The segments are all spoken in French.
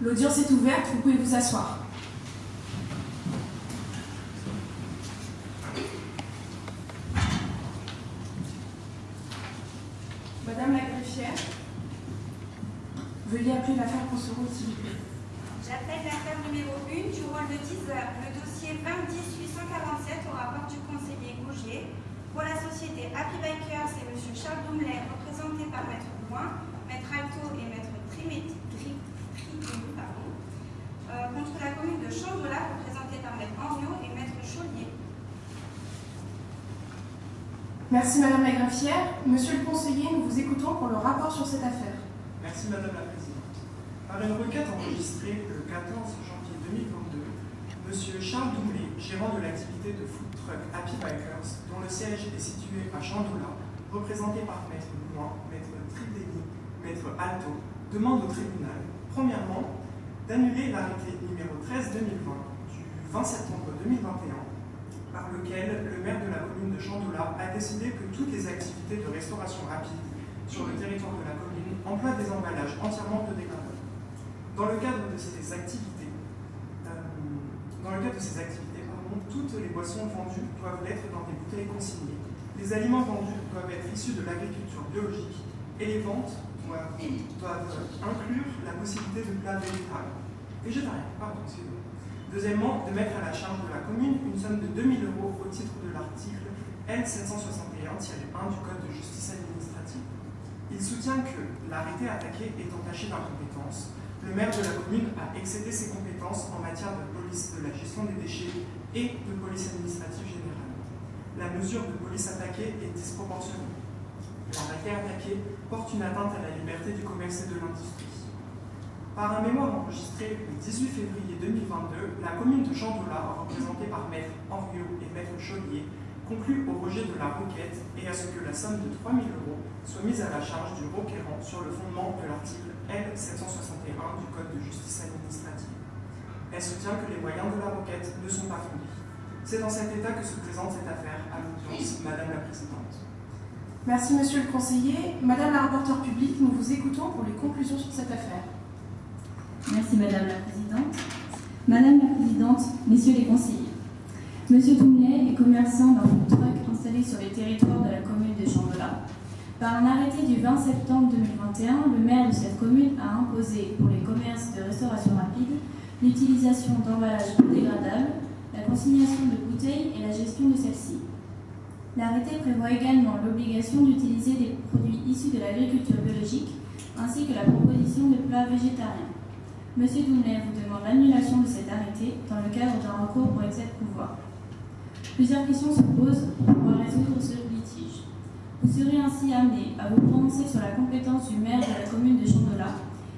L'audience est ouverte, vous pouvez vous asseoir. Madame la greffière, veuillez appeler l'affaire pour ce rôle, s'il vous plaît. J'appelle l'affaire numéro 1 du rôle de teaser, le dossier 2010-847 au rapport du conseiller Gougier. Pour la société Happy Bikers, c'est M. Charles Doumlet, représenté par Maître Bouin, Maître Alto et Maître Trimet- Tri- Tritou, pardon. Euh, contre la commune de Chandola, représentée par Maître Henriot et Maître Chaulier. Merci Madame la greffière. Monsieur le conseiller, nous vous écoutons pour le rapport sur cette affaire. Merci Madame la Présidente. Par une requête enregistrée le 14 janvier 2022, Monsieur Charles Doumlé, gérant de l'activité de food truck Happy Bikers, dont le siège est situé à Chandoula, représenté par Maître Bouin, Maître Tridéni, Maître Alto, demande au tribunal, premièrement, d'annuler l'arrêté numéro 13-2020 du 20 septembre 2021 par lequel le maire de la commune de Chandoula a décidé que toutes les activités de restauration rapide sur le territoire de la commune emploient des emballages entièrement biodégradables. Dans le cadre de ces activités, euh, dans le cadre de ces activités, toutes les boissons vendues doivent l'être dans des bouteilles consignées. Les aliments vendus doivent être issus de l'agriculture biologique et les ventes doivent, doivent inclure la possibilité de plats végétariens. Végétariens, pardon, excusez-moi. Deuxièmement, de mettre à la charge de la commune une somme de 2000 euros au titre de l'article L761-1 du Code de justice administrative. Il soutient que l'arrêté attaqué est entaché d'incompétence. Le maire de la commune a excédé ses compétences en matière de police de la gestion des déchets et de police administrative générale. La mesure de police attaquée est disproportionnée. L'arrêté attaqué porte une atteinte à la liberté du commerce et de l'industrie. Par un mémoire enregistré le 18 février 2022, la commune de Chandoula, représentée par Maître Henriot et Maître Chaulier, conclut au rejet de la requête et à ce que la somme de 3 000 euros soit mise à la charge du requérant sur le fondement de l'article L761 du Code de justice administrative. Elle soutient que les moyens de la requête ne sont pas fondés. C'est dans cet état que se présente cette affaire à l'audience, Madame la Présidente. Merci Monsieur le conseiller. Madame la rapporteure publique, nous vous écoutons pour les conclusions sur cette affaire. Merci Madame la Présidente. Madame la Présidente, Messieurs les conseillers, Monsieur Doumlet est commerçant d'un food truck installé sur les territoires de la commune de Chandola. Par un arrêté du 20 septembre 2021, le maire de cette commune a imposé pour les commerces de restauration rapide l'utilisation d'emballages biodégradables, la consignation de bouteilles et la gestion de celles-ci. L'arrêté prévoit également l'obligation d'utiliser des produits issus de l'agriculture biologique ainsi que la proposition de plats végétariens. Monsieur Doumlet vous demande l'annulation de cet arrêté dans le cadre d'un recours pour excès de pouvoir. Plusieurs questions se posent pour pouvoir résoudre ce litige. Vous serez ainsi amené à vous prononcer sur la compétence du maire de la commune de Chandola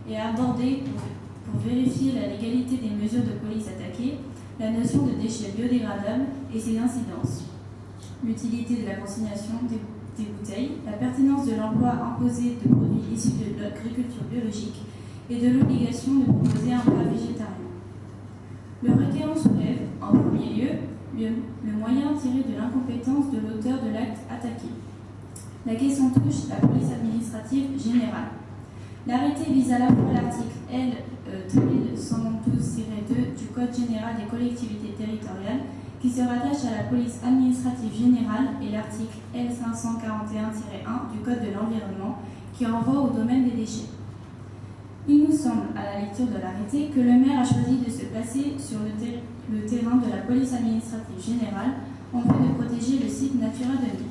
et à aborder, pour, vérifier la légalité des mesures de police attaquées, la notion de déchets biodégradables et ses incidences, l'utilité de la consignation des bouteilles, la pertinence de l'emploi imposé de produits issus de l'agriculture biologique et de l'obligation de proposer un plat végétarien. Le requérant soulève, en premier lieu, le, moyen tiré de l'incompétence de l'auteur de l'acte attaqué. La question touche la police administrative générale. L'arrêté vise à la fois l'article L. euh, 112-2 du Code général des collectivités territoriales qui se rattache à la police administrative générale et l'article L541-1 du Code de l'environnement qui renvoie au domaine des déchets. Il nous semble, à la lecture de l'arrêté, que le maire a choisi de se placer sur le, ter- le terrain de la police administrative générale en vue de protéger le site de Nîmes.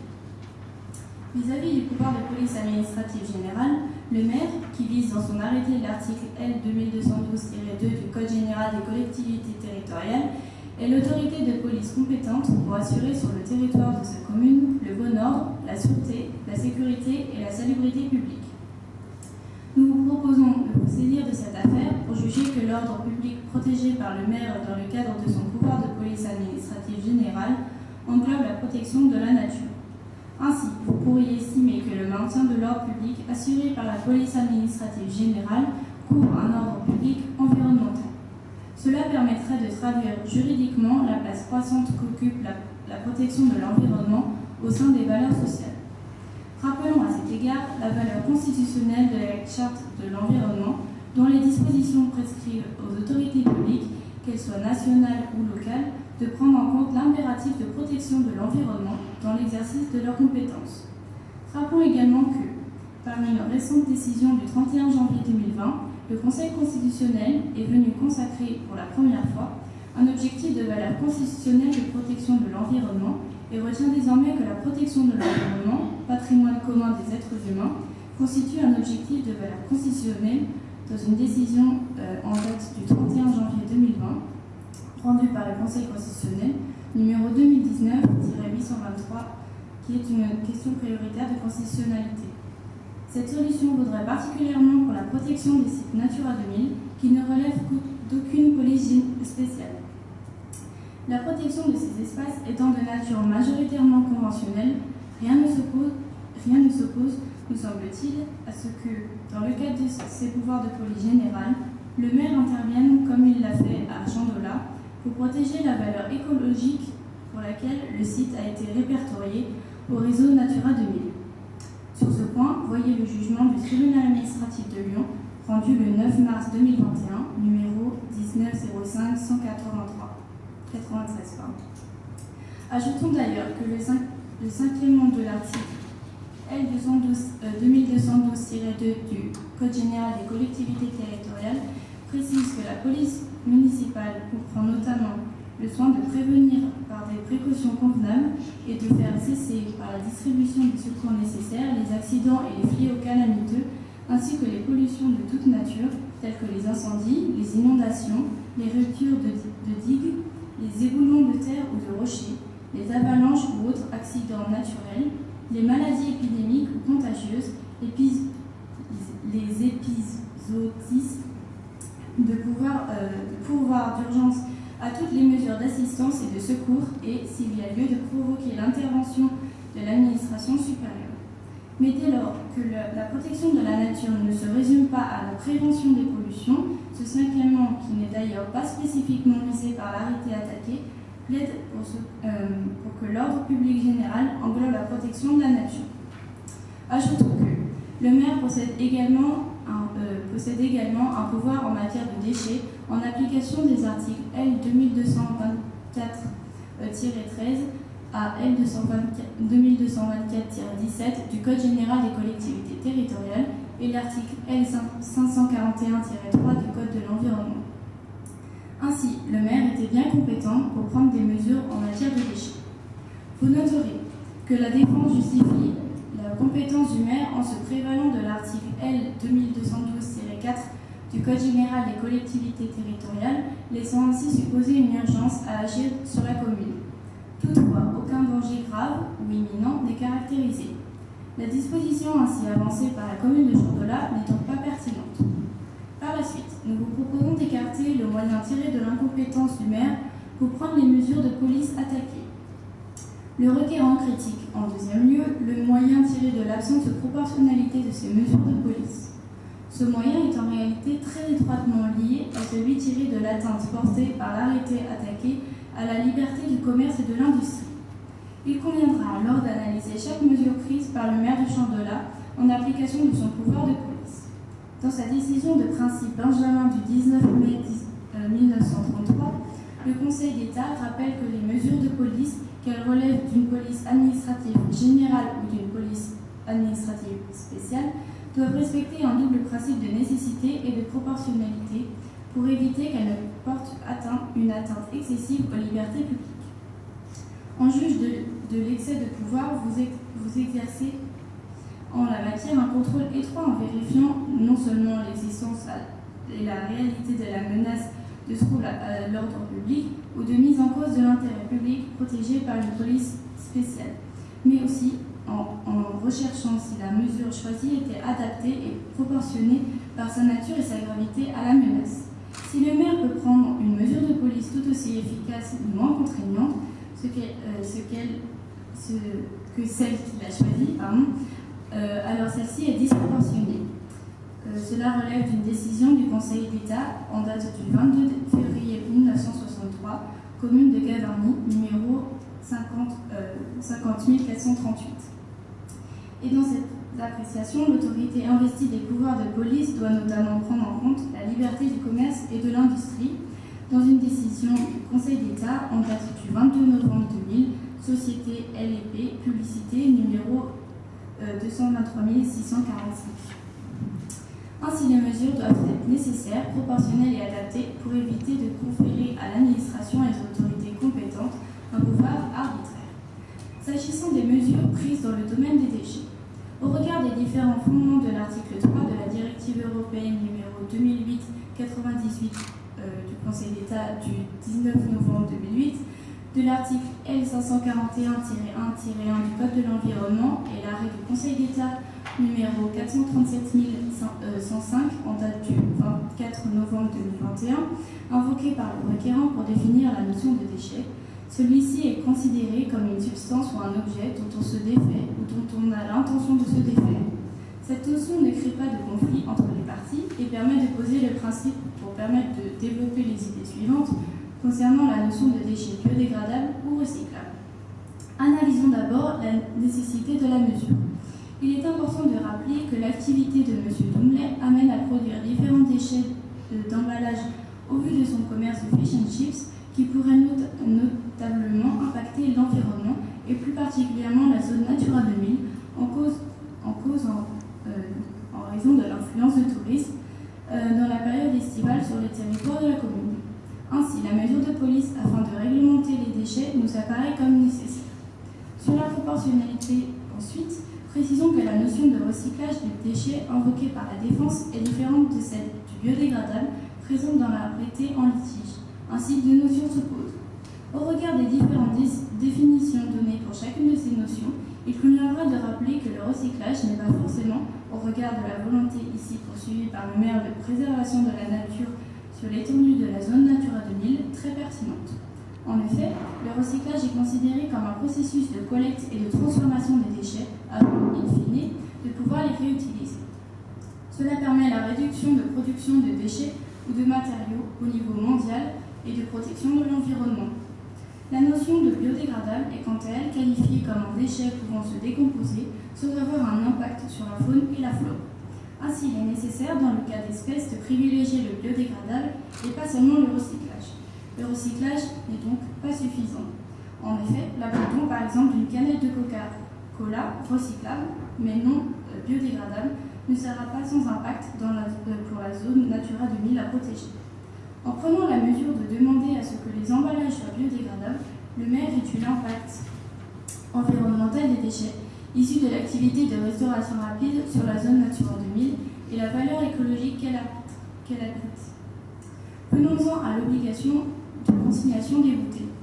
Vis-à-vis du pouvoir de police administrative générale, le maire, qui vise dans son arrêté l'article L 2212-2 du Code général des collectivités territoriales, est l'autorité de police compétente pour assurer sur le territoire de sa commune le bon ordre, la sûreté, la sécurité et la salubrité publique. Nous vous proposons de vous saisir de cette affaire pour juger que l'ordre public protégé par le maire dans le cadre de son pouvoir de police administrative générale englobe la protection de la nature. Ainsi, vous pourriez estimer que le maintien de l'ordre public assuré par la police administrative générale couvre un ordre public environnemental. Cela permettrait de traduire juridiquement la place croissante qu'occupe la, la protection de l'environnement au sein des valeurs sociales. Rappelons à cet égard la valeur constitutionnelle de la Charte de l'environnement, dont les dispositions prescrivent aux autorités publiques, qu'elles soient nationales ou locales, de prendre en compte l'impératif de protection de l'environnement dans l'exercice de leurs compétences. Rappelons également que, parmi une récente décision du 31 janvier 2020, le Conseil constitutionnel est venu consacrer pour la première fois un objectif de valeur constitutionnelle de protection de l'environnement et retient désormais que la protection de l'environnement, patrimoine commun des êtres humains, constitue un objectif de valeur constitutionnelle dans une décision euh, en date du 31 janvier 2020 rendue par le Conseil constitutionnel numéro 2019-823 qui est une question prioritaire de constitutionnalité. Cette solution vaudrait particulièrement pour la protection des sites Natura 2000 qui ne relèvent d'aucune police spéciale. La protection de ces espaces étant de nature majoritairement conventionnelle, rien ne s'oppose, nous semble-t-il, à ce que, dans le cadre de ses pouvoirs de police générale, le maire intervienne, comme il l'a fait à Chandola, pour protéger la valeur écologique pour laquelle le site a été répertorié au réseau Natura 2000. Sur ce point, voyez le jugement du tribunal administratif de Lyon rendu le 9 mars 2021, numéro 1905 183 93. Ajoutons d'ailleurs que le, le cinquième de l'article L2212-2 euh, du Code général des collectivités territoriales précise que la police municipale comprend notamment le soin de prévenir par des précautions convenables et de faire cesser par la distribution des secours nécessaires les accidents et les fléaux calamiteux, ainsi que les pollutions de toute nature, telles que les incendies, les inondations, les ruptures de digues, les éboulements de terre ou de rochers, les avalanches ou autres accidents naturels, les maladies épidémiques ou contagieuses, les pouvoir, euh, de pouvoir d'urgence à toutes les mesures d'assistance et de secours et, s'il y a lieu, de provoquer l'intervention de l'administration supérieure. Mais dès lors que la protection de la nature ne se résume pas à la prévention des pollutions, ce cinquièmement, qui n'est d'ailleurs pas spécifiquement visé par l'arrêté attaqué, plaide pour, euh, que l'ordre public général englobe la protection de la nature. Ajoutons que le maire possède également un, euh, possède également un pouvoir en matière de déchets en application des articles L 2224-13 à L 2224-17 du Code général des collectivités territoriales et l'article L 541-3 du Code de l'environnement. Ainsi, le maire était bien compétent pour prendre des mesures en matière de déchets. Vous noterez que la défense justifie la compétence du maire en se prévalant de l'article L 2212-4 du Code général des collectivités territoriales, laissant ainsi supposer une urgence à agir sur la commune. Toutefois, aucun danger grave ou imminent n'est caractérisé. La disposition ainsi avancée par la commune de Chandola n'est donc pas pertinente. Par la suite, nous vous proposons d'écarter le moyen tiré de l'incompétence du maire pour prendre les mesures de police attaquées. Le requérant critique, en deuxième lieu, le moyen tiré de l'absence de proportionnalité de ces mesures de police. Ce moyen est en réalité très étroitement lié à celui tiré de l'atteinte portée par l'arrêté attaqué à la liberté du commerce et de l'industrie. Il conviendra alors d'analyser chaque mesure prise par le maire de Chandola en application de son pouvoir de police. Dans sa décision de principe Benjamin du 19 mai 1933, euh, le Conseil d'État rappelle que les mesures de police, qu'elles relèvent d'une police administrative générale ou d'une police administrative spéciale, doivent respecter un double principe de nécessité et de proportionnalité pour éviter qu'elles ne portent atteinte, une atteinte excessive aux libertés publiques. En juge de, l'excès de pouvoir, vous, exercez en la matière un contrôle étroit en vérifiant non seulement l'existence et la réalité de la menace de trouble à l'ordre public ou de mise en cause de l'intérêt public protégé par une police spéciale, mais aussi en, en, recherchant si la mesure choisie était adaptée et proportionnée par sa nature et sa gravité à la menace. Si le maire peut prendre une mesure de police tout aussi efficace ou moins contraignante ce qu euh, ce ce, que celle qu'il a choisie, pardon, euh, alors celle-ci est disproportionnée. Euh, cela relève d'une décision du Conseil d'État en date du 22 février 1963, commune de Gavarnie, numéro 50, 438. Et dans cette appréciation, l'autorité investie des pouvoirs de police doit notamment prendre en compte la liberté du commerce et de l'industrie. Dans une décision du Conseil d'État en date du 22 novembre 2000, Société LEP, publicité numéro 223 645. Ainsi, les mesures doivent être nécessaires, proportionnelles et adaptées pour éviter de conférer à l'administration et aux autorités compétentes un pouvoir arbitraire. S'agissant des mesures prises dans le domaine des déchets, au regard des différents fondements de l'article 3 de la directive européenne numéro 2008-98 euh, du Conseil d'État du 19 novembre 2008, de l'article L541-1-1 du Code de l'environnement et l'arrêt du Conseil d'État numéro 437 105 en date du 24 novembre 2021, invoqué par le requérant pour définir la notion de déchet, celui-ci est considéré comme une substance ou un objet dont on se défait ou dont on a l'intention de se défaire. Cette notion ne crée pas de conflit entre les parties et permet de poser le principe pour permettre de développer les idées suivantes concernant la notion de déchets biodégradables ou recyclables. Analysons d'abord la nécessité de la mesure. Il est important de rappeler que l'activité de M. Doumlet amène à produire différents déchets d'emballage au vu de son commerce de fish and chips qui pourraient notablement impacter l'environnement et plus particulièrement la zone Natura 2000 en en, cause en, euh, raison de l'influence du tourisme euh, dans la période estivale sur le territoire de la commune. Ainsi, la mesure de police afin de réglementer les déchets nous apparaît comme nécessaire. Sur la proportionnalité, ensuite, précisons que la notion de recyclage des déchets invoquée par la défense est différente de celle du biodégradable présente dans la prêtée en litige. Ainsi, deux notions s'opposent. Au regard des différentes définitions données pour chacune de ces notions, il conviendra de rappeler que le recyclage n'est pas forcément, au regard de la volonté ici poursuivie par le maire de préservation de la nature sur l'étendue de la zone Natura 2000, très pertinente. En effet, le recyclage est considéré comme un processus de collecte et de transformation des déchets avant, in fine, de pouvoir les réutiliser. Cela permet la réduction de production de déchets ou de matériaux au niveau mondial et de protection de l'environnement. La notion de biodégradable est quant à elle qualifiée comme un déchet pouvant se décomposer sans avoir un impact sur la faune et la flore. Ainsi, il est nécessaire, dans le cas d'espèces, de privilégier le biodégradable et pas seulement le recyclage. Le recyclage n'est donc pas suffisant. En effet, l'abandon par exemple d'une canette de Coca-Cola recyclable, mais non euh, biodégradable, ne sera pas sans impact euh, pour la zone Natura 2000 à protéger. En prenant la mesure de demander à ce que les emballages soient biodégradables, le maire étudie l'impact environnemental des déchets issus de l'activité de restauration rapide sur la zone Natura 2000 et la valeur écologique qu'elle abrite. Venons-en à l'obligation de consignation des bouteilles.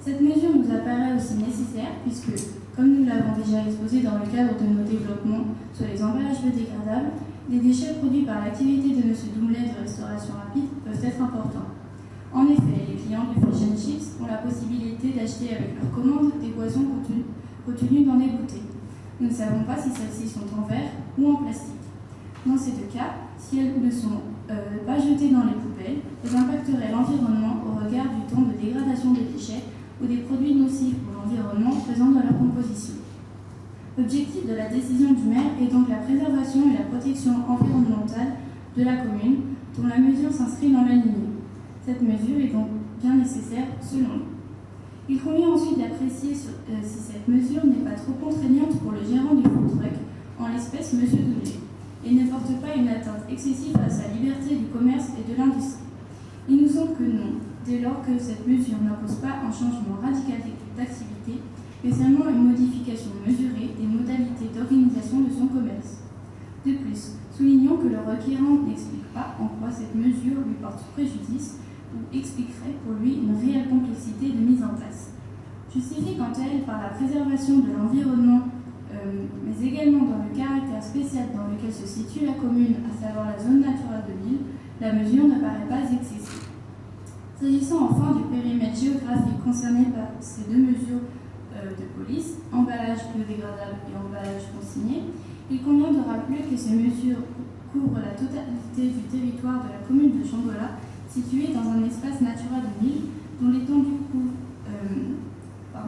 Cette mesure nous apparaît aussi nécessaire puisque, comme nous l'avons déjà exposé dans le cadre de nos développements sur les emballages biodégradables, les déchets produits par l'activité de M. Doumlet de restauration rapide peuvent être importants. En effet, les clients du Fish and Chips ont la possibilité d'acheter avec leur commande des boissons contenues dans des bouteilles. Nous ne savons pas si celles-ci sont en verre ou en plastique. Dans ces deux cas, si elles ne sont euh, pas jetées dans les poubelles, elles impacteraient l'environnement au regard du temps de dégradation des déchets ou des produits nocifs pour l'environnement présents dans leur composition. L'objectif de la décision du maire est donc la préservation et la protection environnementale de la commune, dont la mesure s'inscrit dans la ligne. Cette mesure est donc bien nécessaire selon nous. Il convient ensuite d'apprécier euh, si cette mesure n'est pas trop contraignante pour le gérant du food truck, en l'espèce M. Doulet, et ne porte pas une atteinte excessive à sa liberté du commerce et de l'industrie. Il nous semble que non, dès lors que cette mesure n'impose pas un changement radical d'activité mais seulement une modification mesurée des modalités d'organisation de son commerce. De plus, soulignons que le requérant n'explique pas en quoi cette mesure lui porte préjudice expliquerait pour lui une réelle complexité de mise en place. Justifie quant à elle par la préservation de l'environnement, euh, mais également dans le caractère spécial dans lequel se situe la commune, à savoir la zone naturelle de l'île, la mesure ne paraît pas excessive. S'agissant enfin du périmètre géographique concerné par ces deux mesures euh, de police, emballage biodégradable et emballage consigné, il convient de rappeler que ces mesures couvrent la totalité du territoire de la commune de Chambola, situé dans un espace Natura 2000 dont l'étendue euh,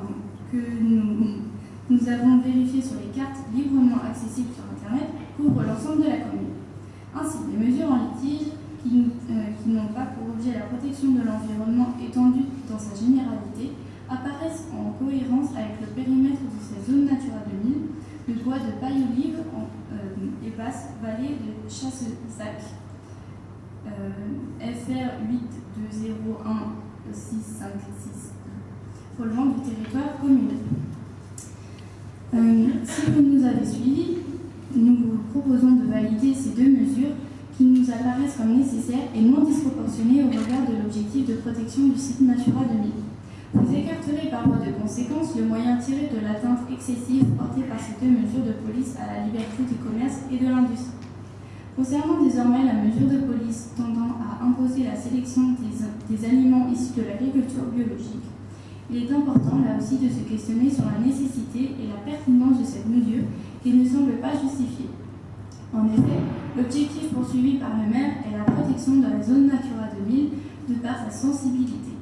que nous, avons vérifié sur les cartes librement accessibles sur Internet couvre l'ensemble de la commune. Ainsi, les mesures en litige qui, euh, qui n'ont pas pour objet la protection de l'environnement étendue dans sa généralité apparaissent en cohérence avec le périmètre de ces zones Natura 2000, le bois de paille olive euh, et basse vallée de Chasse-Sac, euh, FR 8201-656, relevant du territoire communal. Euh, si vous nous avez suivis, nous vous proposons de valider ces deux mesures qui nous apparaissent comme nécessaires et non disproportionnées au regard de l'objectif de protection du site Natura 2000. Vous écarterez par voie de conséquence le moyen tiré de l'atteinte excessive portée par ces deux mesures de police à la liberté du commerce et de l'industrie. Concernant désormais la mesure de police tendant à imposer la sélection des, aliments issus de l'agriculture biologique, il est important là aussi de se questionner sur la nécessité et la pertinence de cette mesure qui ne semble pas justifiée. En effet, l'objectif poursuivi par le maire est la protection de la zone Natura 2000 de par sa sensibilité.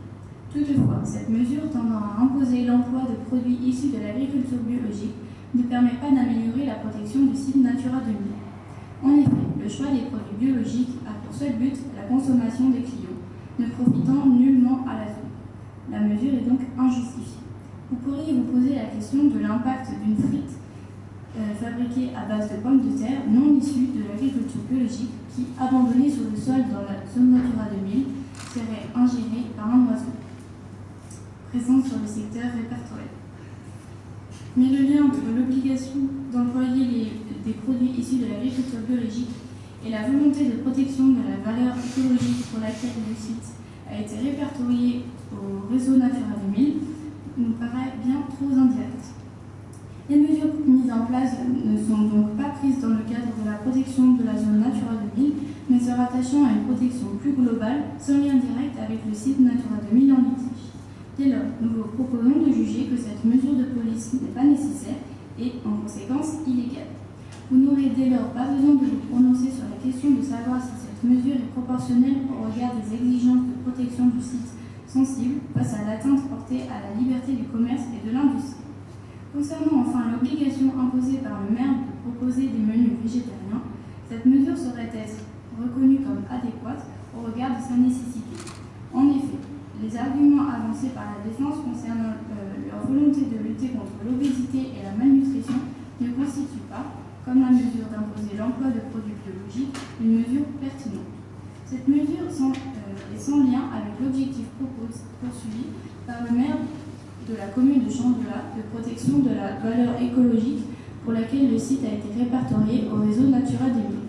Toutefois, cette mesure tendant à imposer l'emploi de produits issus de l'agriculture biologique ne permet pas d'améliorer la protection du site Natura 2000. Le choix des produits biologiques a pour seul but la consommation des clients, ne profitant nullement à la zone. La mesure est donc injustifiée. Vous pourriez vous poser la question de l'impact d'une frite euh, fabriquée à base de pommes de terre non issues de l'agriculture biologique qui, abandonnée sur le sol dans la zone Natura 2000, serait ingérée par un oiseau présent sur le secteur répertorié. Mais le lien entre l'obligation d'employer des produits issus de l'agriculture biologique et la volonté de protection de la valeur écologique pour laquelle le site a été répertorié au réseau Natura 2000 nous paraît bien trop indirect. Les mesures mises en place ne sont donc pas prises dans le cadre de la protection de la zone Natura 2000, mais se rattachant à une protection plus globale, sans lien direct avec le site Natura 2000 en litige. Dès lors, nous vous proposons de juger que cette mesure de police n'est pas nécessaire et, en conséquence, illégale. Vous n'aurez dès lors pas besoin de vous prononcer sur la question de savoir si cette mesure est proportionnelle au regard des exigences de protection du site sensible face à l'atteinte portée à la liberté du commerce et de l'industrie. Concernant enfin l'obligation imposée par le maire de proposer des menus végétariens, cette mesure saurait être reconnue comme adéquate au regard de sa nécessité. En effet, les arguments avancés par la défense concernant euh, leur volonté de lutter contre l'obésité et la malnutrition ne constituent pas, comme la mesure d'imposer l'emploi de produits biologiques, une mesure pertinente. Cette mesure euh, est sans lien avec l'objectif poursuivi par le maire de la commune de Chamboulat de protection de la valeur écologique pour laquelle le site a été répertorié au réseau Natura 2000.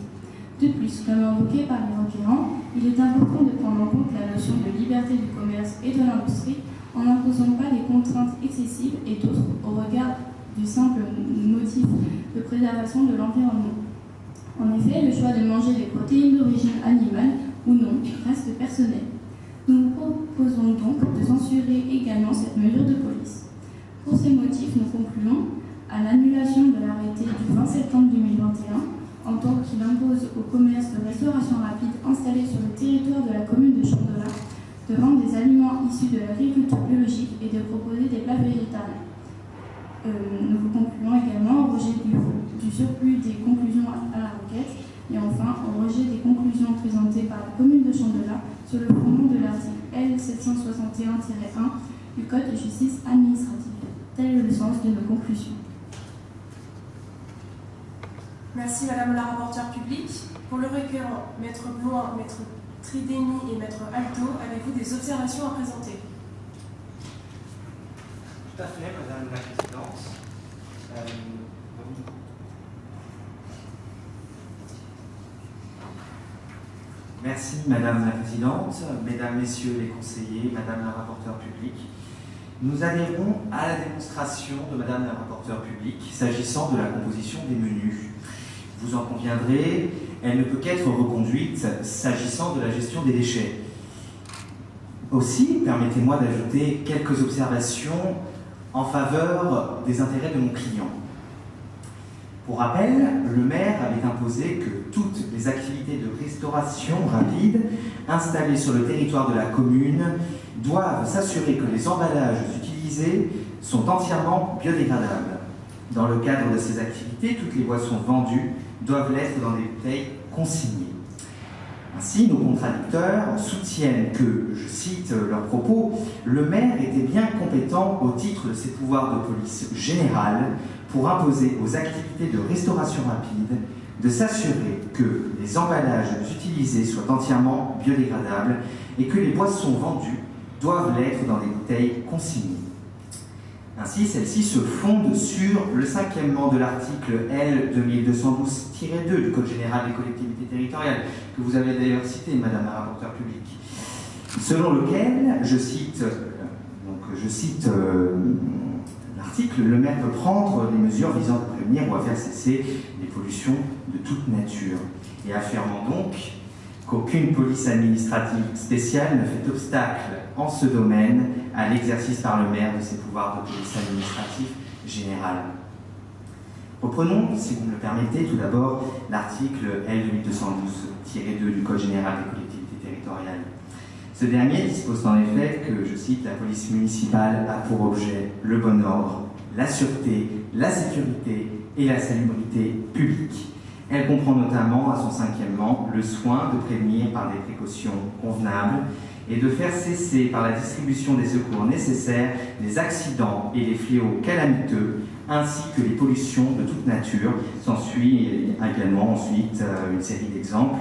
De plus, comme invoqué par les requérants, il est important de prendre en compte la notion de liberté du commerce et de l'industrie en n'imposant pas des contraintes excessives et d'autres au regard du simple motif de préservation de l'environnement. En effet, le choix de manger des protéines d'origine animale ou non reste personnel. Nous proposons donc de censurer également cette mesure de police. Pour ces motifs, nous concluons à l'annulation de l'arrêté du 20 septembre 2021 en tant qu'il impose au commerce de restauration rapide installé sur le territoire de la commune de Chandola de vendre des aliments issus de l'agriculture biologique et de proposer des plats végétariens. Euh, nous concluons également au rejet du, surplus des conclusions à la requête et enfin au rejet des conclusions présentées par la commune de Chandola sur le fondement de l'article L761-1 du Code de justice administrative. Tel est le sens de nos conclusions. Merci Madame la rapporteure publique. Pour le requérant, Maître Bloin, Maître Tridémy et Maître Alto, avez-vous des observations à présenter? Tout à fait, Madame la Présidente. Euh, Merci Madame la Présidente, Mesdames, Messieurs les conseillers, Madame la rapporteure publique. Nous adhérons à la démonstration de Madame la rapporteure publique s'agissant de la composition des menus. Vous en conviendrez, elle ne peut qu'être reconduite s'agissant de la gestion des déchets. Aussi, permettez-moi d'ajouter quelques observations en faveur des intérêts de mon client. Pour rappel, le maire avait imposé que toutes les activités de restauration rapide installés sur le territoire de la commune doivent s'assurer que les emballages utilisés sont entièrement biodégradables. Dans le cadre de ces activités, toutes les boissons vendues doivent l'être dans des bouteilles consignées. Ainsi, nos contradicteurs soutiennent que, je cite leurs propos, le maire était bien compétent au titre de ses pouvoirs de police générale pour imposer aux activités de restauration rapide de s'assurer que les emballages utilisés soient entièrement biodégradables et que les boissons vendues doivent l'être dans des bouteilles consignées. Ainsi, celles-ci se fondent sur le cinquièmement de l'article L 2212-2 du Code général des collectivités territoriales, que vous avez d'ailleurs cité, Madame la rapporteure publique, selon lequel, je cite, donc, je cite euh, l'article, le maire peut prendre des mesures visant à prévenir ou à faire cesser les pollutions de toute nature, et affirmant donc qu'aucune police administrative spéciale ne fait obstacle en ce domaine à l'exercice par le maire de ses pouvoirs de police administrative générale. Reprenons, si vous me le permettez, tout d'abord l'article L 2212-2 du Code général des collectivités territoriales. Ce dernier dispose en effet que, je cite, la police municipale a pour objet le bon ordre, la sûreté, la sécurité et la salubrité publique elle comprend notamment, à son cinquièmement, le soin de prévenir par des précautions convenables et de faire cesser par la distribution des secours nécessaires les accidents et les fléaux calamiteux, ainsi que les pollutions de toute nature. S'ensuit également ensuite euh, une série d'exemples.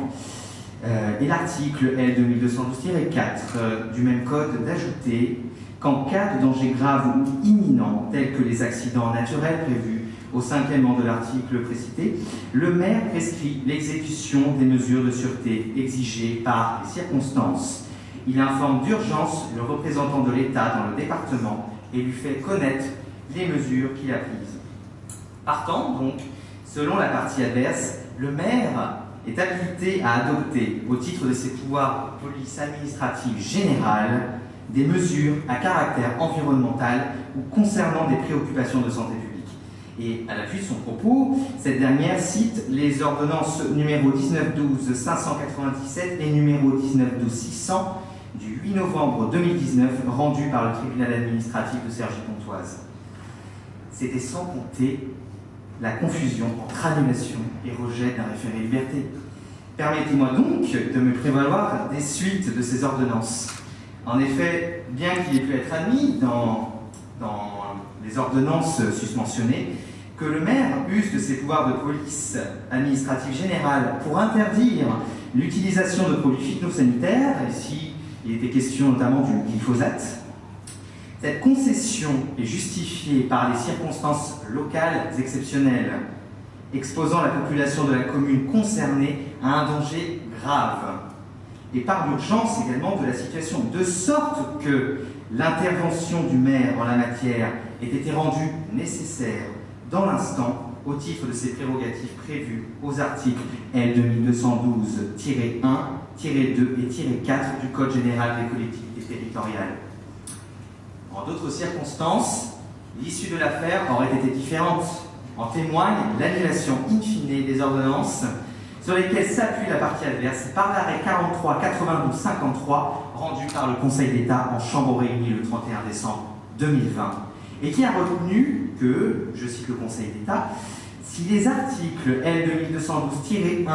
Euh, et l'article L 2212-4 euh, du même code d'ajouter qu'en cas de danger grave ou imminent, tels que les accidents naturels prévus au cinquième de l'article précité, le maire prescrit l'exécution des mesures de sûreté exigées par les circonstances. Il informe d'urgence le représentant de l'État dans le département et lui fait connaître les mesures qu'il a prises. Partant, donc, selon la partie adverse, le maire est habilité à adopter, au titre de ses pouvoirs de police administrative générale, des mesures à caractère environnemental ou concernant des préoccupations de santé publique. Et à l'appui de son propos, cette dernière cite les ordonnances numéro 1912-597 et numéro 1912-600 du 8 novembre 2019 rendues par le tribunal administratif de Cergy-Pontoise. C'était sans compter la confusion entre annulation et rejet d'un référé liberté. Permettez-moi donc de me prévaloir des suites de ces ordonnances. En effet, bien qu'il ait pu être admis dans, dans les ordonnances susmentionnées, que le maire use de ses pouvoirs de police administrative générale pour interdire l'utilisation de produits phytosanitaires, ici il était question notamment du glyphosate, cette concession est justifiée par les circonstances locales exceptionnelles, exposant la population de la commune concernée à un danger grave, et par l'urgence également de la situation, de sorte que l'intervention du maire en la matière ait été rendue nécessaire dans l'instant au titre de ses prérogatives prévues aux articles L 2212-1, 2 et 4 du Code général des collectivités territoriales. En d'autres circonstances, l'issue de l'affaire aurait été différente. En témoigne l'annulation in fine des ordonnances sur lesquelles s'appuie la partie adverse par l'arrêt 43 92 53 rendu par le Conseil d'État en chambre réunie le 31 décembre 2020 et qui a retenu que, je cite le Conseil d'État, si les articles L 2212-1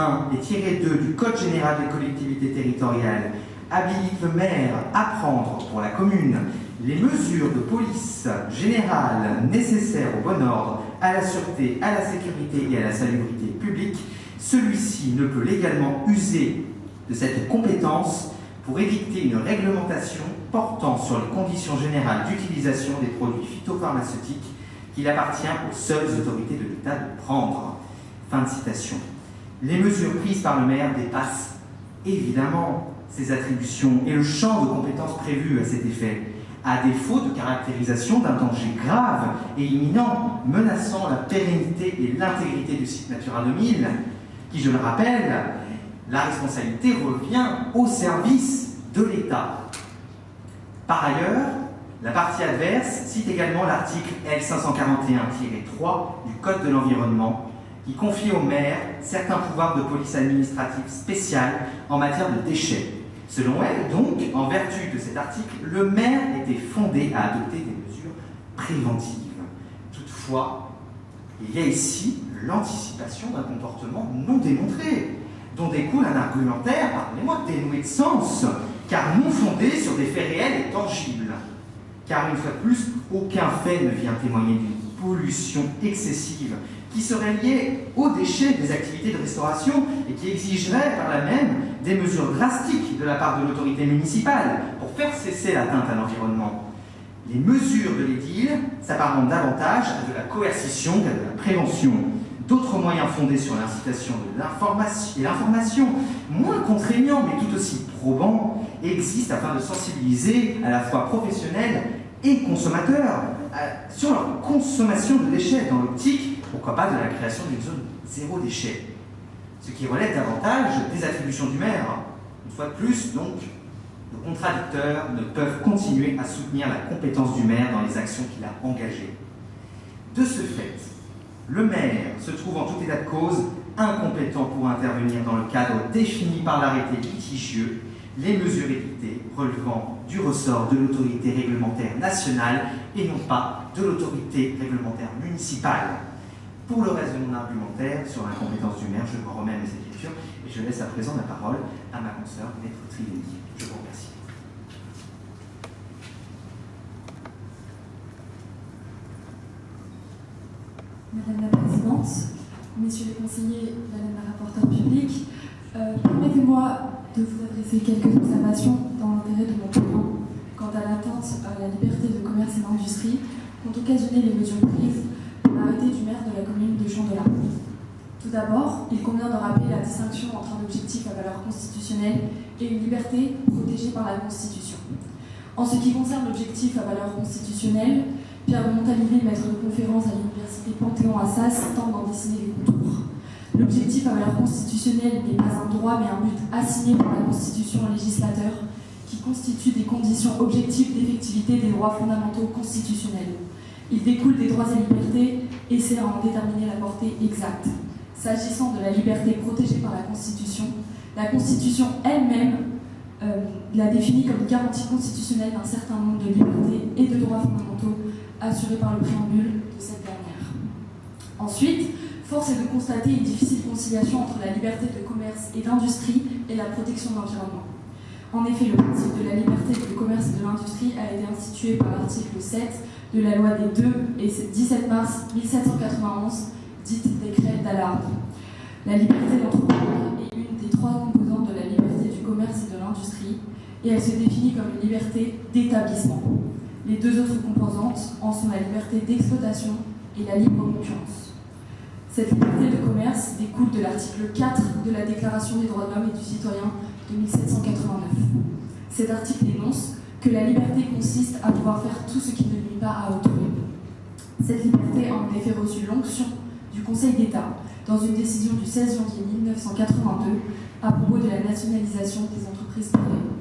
et 2 du Code général des collectivités territoriales habilitent le maire à prendre pour la commune les mesures de police générale nécessaires au bon ordre, à la sûreté, à la sécurité et à la salubrité publique, celui-ci ne peut légalement user de cette compétence pour édicter une réglementation portant sur les conditions générales d'utilisation des produits phytopharmaceutiques qu'il appartient aux seules autorités de l'État de prendre. Fin de citation. Les mesures prises par le maire dépassent évidemment ses attributions et le champ de compétences prévues à cet effet, à défaut de caractérisation d'un danger grave et imminent menaçant la pérennité et l'intégrité du site Natura 2000, qui, je le rappelle, la responsabilité revient au service de l'État. Par ailleurs, la partie adverse cite également l'article L541-3 du Code de l'environnement qui confie au maire certains pouvoirs de police administrative spéciale en matière de déchets. Selon elle, donc, en vertu de cet article, le maire était fondé à adopter des mesures préventives. Toutefois, il y a ici l'anticipation d'un comportement non démontré, découle un argumentaire, pardonnez-moi, dénoué de sens, car non fondé sur des faits réels et tangibles. Car une fois de plus, aucun fait ne vient témoigner d'une pollution excessive qui serait liée aux déchets des activités de restauration et qui exigerait par là même des mesures drastiques de la part de l'autorité municipale pour faire cesser l'atteinte à l'environnement. Les mesures de l'édile s'apparentent davantage à de la coercition qu'à de la prévention. D'autres moyens fondés sur l'incitation et l'information, moins contraignants mais tout aussi probants, existent afin de sensibiliser à la fois professionnels et consommateurs sur leur consommation de déchets dans l'optique, pourquoi pas, de la création d'une zone zéro déchet. Ce qui relève davantage des attributions du maire. Une fois de plus, donc, nos contradicteurs ne peuvent continuer à soutenir la compétence du maire dans les actions qu'il a engagées. De ce fait, le maire se trouve en tout état de cause incompétent pour intervenir dans le cadre défini par l'arrêté litigieux, les mesures évitées relevant du ressort de l'autorité réglementaire nationale et non pas de l'autorité réglementaire municipale. Pour le reste de mon argumentaire sur l'incompétence du maire, je me remets à mes écritures et je laisse à présent la parole à ma consoeur, Maître Triveni. Je vous remercie. Madame la Présidente, Messieurs les conseillers, Madame la rapporteure publique, euh, permettez-moi de vous adresser quelques observations dans l'intérêt de mon point quant à l'atteinte à la liberté de commerce et d'industrie qu'ont occasionné les mesures prises par l'arrêté du maire de la commune de Chandelat. Tout d'abord, il convient de rappeler la distinction entre un objectif à valeur constitutionnelle et une liberté protégée par la Constitution. En ce qui concerne l'objectif à valeur constitutionnelle, Pierre Montalivet, maître de conférence à l'université Panthéon-Assas, tente d'en dessiner les contours. L'objectif à valeur constitutionnelle n'est pas un droit mais un but assigné par la Constitution au législateur qui constitue des conditions objectives d'effectivité des droits fondamentaux constitutionnels. Il découle des droits et libertés et sert à en déterminer la portée exacte. S'agissant de la liberté protégée par la Constitution, la Constitution elle-même euh, la définit comme garantie constitutionnelle d'un certain nombre de libertés et de droits fondamentaux assurés par le préambule de cette dernière. Ensuite, force est de constater une difficile conciliation entre la liberté de commerce et d'industrie et la protection de l'environnement. En effet, le principe de la liberté de commerce et de l'industrie a été institué par l'article 7 de la loi des 2 et 17 mars 1791, dite décret d'Allard. La liberté d'entreprendre est une des trois composantes de la liberté du commerce et de l'industrie, et elle se définit comme une liberté d'établissement. Les deux autres composantes en sont la liberté d'exploitation et la libre concurrence. Cette liberté de commerce découle de l'article 4 de la Déclaration des droits de l'homme et du citoyen de 1789. Cet article énonce que la liberté consiste à pouvoir faire tout ce qui ne nuit pas à autrui. Cette liberté a en effet reçu l'onction du Conseil d'État dans une décision du 16 janvier 1982 à propos de la nationalisation des entreprises privées.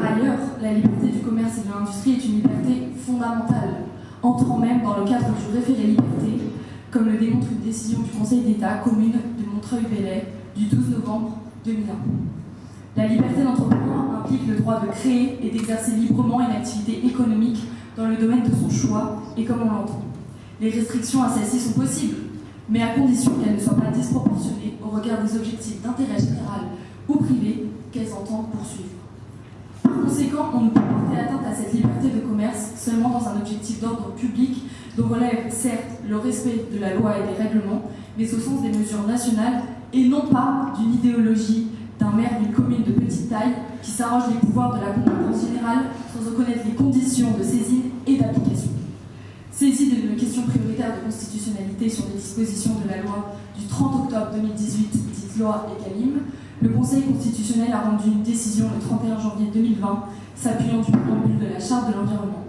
Par ailleurs, la liberté du commerce et de l'industrie est une liberté fondamentale, entrant même dans le cadre du référé liberté, comme le démontre une décision du Conseil d'État commune de Montreuil-Bellay du 12 novembre 2001. La liberté d'entreprendre implique le droit de créer et d'exercer librement une activité économique dans le domaine de son choix et comme on l'entend. Les restrictions à celle-ci sont possibles, mais à condition qu'elles ne soient pas disproportionnées au regard des objectifs d'intérêt général ou privé qu'elles entendent poursuivre. Par conséquent, on ne peut porter atteinte à cette liberté de commerce seulement dans un objectif d'ordre public dont relève certes le respect de la loi et des règlements, mais au sens des mesures nationales et non pas d'une idéologie d'un maire d'une commune de petite taille qui s'arrange les pouvoirs de la concurrence générale sans reconnaître les conditions de saisine et d'application. Saisi d'une question prioritaire de constitutionnalité sur les dispositions de la loi du 30 octobre 2018, dite loi ECALIM, le Conseil constitutionnel a rendu une décision le 31 janvier 2020 s'appuyant du préambule de la Charte de l'environnement.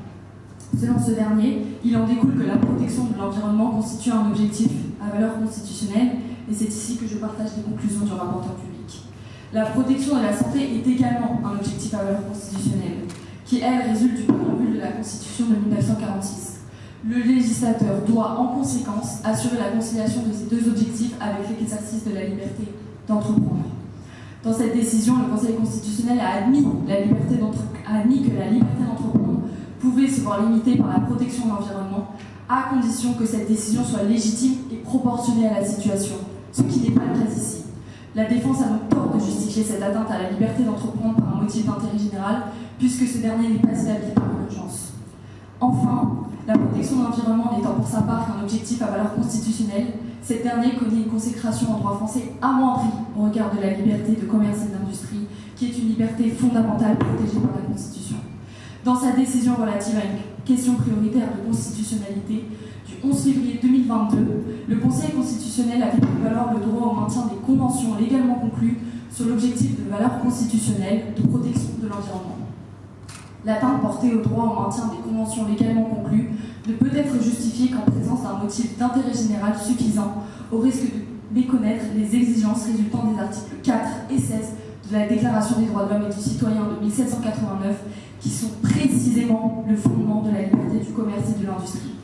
Selon ce dernier, il en découle que la protection de l'environnement constitue un objectif à valeur constitutionnelle et c'est ici que je partage les conclusions du rapporteur public. La protection de la santé est également un objectif à valeur constitutionnelle, qui, elle, résulte du préambule de la Constitution de 1946. Le législateur doit en conséquence assurer la conciliation de ces deux objectifs avec l'exercice de la liberté d'entreprendre. Dans cette décision, le Conseil constitutionnel a admis, que la liberté d'entreprendre pouvait se voir limitée par la protection de l'environnement, à condition que cette décision soit légitime et proportionnée à la situation, ce qui n'est pas le cas ici. La défense a donc tort de justifier cette atteinte à la liberté d'entreprendre par un motif d'intérêt général, puisque ce dernier n'est pas établi par urgence. Enfin, la protection de l'environnement n'étant pour sa part qu'un objectif à valeur constitutionnelle, cette dernière connaît une consécration en droit français amoindrie au regard de la liberté de commerce et d'industrie, qui est une liberté fondamentale protégée par la Constitution. Dans sa décision relative à une question prioritaire de constitutionnalité du 11 février 2022, le Conseil constitutionnel a fait prévaloir le droit au maintien des conventions légalement conclues sur l'objectif de valeur constitutionnelle de protection de l'environnement. L'atteinte portée au droit au maintien des conventions légalement conclues ne peut être justifiée qu'en présence d'un motif d'intérêt général suffisant au risque de méconnaître les exigences résultant des articles 4 et 16 de la Déclaration des droits de l'homme et du citoyen de 1789 qui sont précisément le fondement de la liberté du commerce et de l'industrie.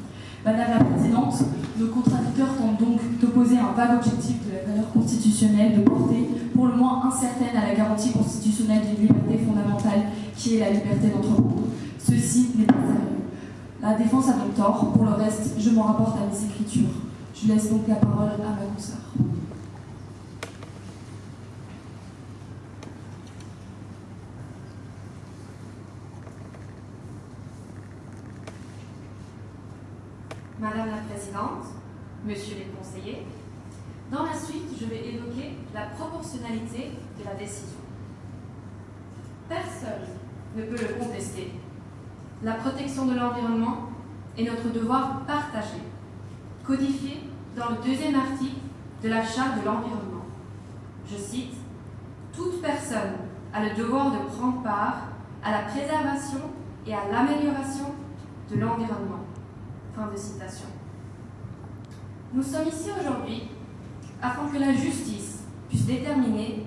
Madame la Présidente, nos contradicteurs tentent donc d'opposer un vague objectif de la valeur constitutionnelle de portée pour le moins incertaine à la garantie constitutionnelle d'une liberté fondamentale qui est la liberté d'entreprendre. Ceci n'est pas sérieux. La défense a donc tort. Pour le reste, je m'en rapporte à mes écritures. Je laisse donc la parole à ma consoeur. Madame la Présidente, Monsieur les conseillers, dans la suite, je vais évoquer la proportionnalité de la décision. Personne ne peut le contester. La protection de l'environnement est notre devoir partagé, codifié dans le deuxième article de la Charte de l'environnement. Je cite, Toute personne a le devoir de prendre part à la préservation et à l'amélioration de l'environnement. Fin de citation. Nous sommes ici aujourd'hui afin que la justice puisse déterminer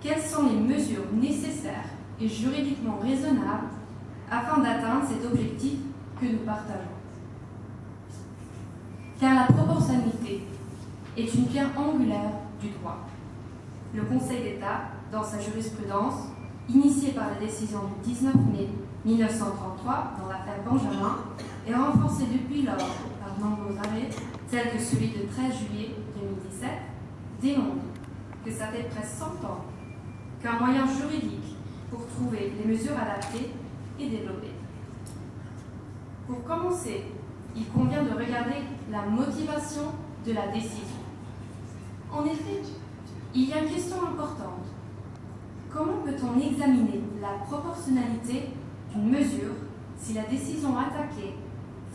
quelles sont les mesures nécessaires et juridiquement raisonnables afin d'atteindre cet objectif que nous partageons. Car la proportionnalité est une pierre angulaire du droit. Le Conseil d'État, dans sa jurisprudence, initiée par la décision du 19 mai 1933 dans l'affaire Benjamin, est renforcée depuis lors par nombreux arrêts, tels que celui de 13 juillet 2017, démontre que ça fait presque 100 ans qu'un moyen juridique pour trouver les mesures adaptées est développé. Pour commencer, il convient de regarder la motivation de la décision. En effet, il y a une question importante. Comment peut-on examiner la proportionnalité d'une mesure si la décision attaquée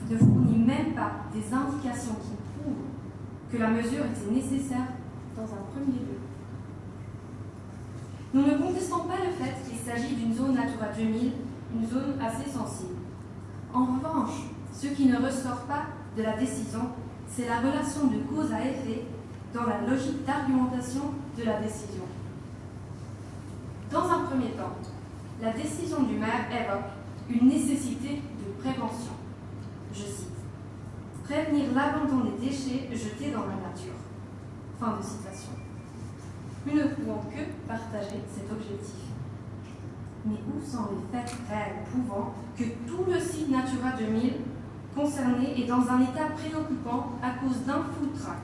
ne fournit même pas des indications qui prouvent que la mesure était nécessaire dans un premier lieu Nous ne contestons pas le fait qu'il s'agit d'une zone Natura 2000, une zone assez sensible. En revanche, ce qui ne ressort pas de la décision, c'est la relation de cause à effet dans la logique d'argumentation de la décision. Dans un premier temps, la décision du maire évoque une nécessité de prévention. Je cite Prévenir l'abandon des déchets jetés dans la nature. Fin de citation. Nous ne pouvons que partager cet objectif. Mais où sont les faits réels prouvant que tout le site Natura 2000 concerné est dans un état préoccupant à cause d'un food track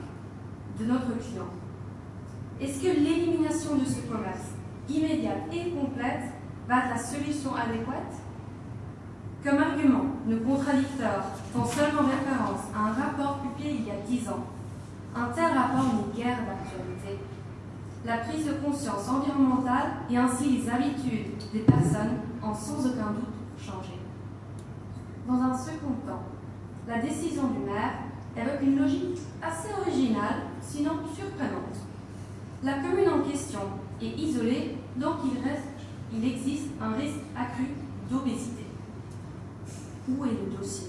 de notre client? Est-ce que l'élimination de ce commerce immédiate et complète va être la solution adéquate? Comme argument, nos contradicteurs font seulement référence à un rapport publié il y a 10 ans. Un tel rapport n'est guère d'actualité. La prise de conscience environnementale et ainsi les habitudes des personnes ont sans aucun doute changé. Dans un second temps, la décision du maire évoque une logique assez originale, sinon surprenante. La commune en question est isolée, donc il, il existe un risque accru d'obésité. Où est le dossier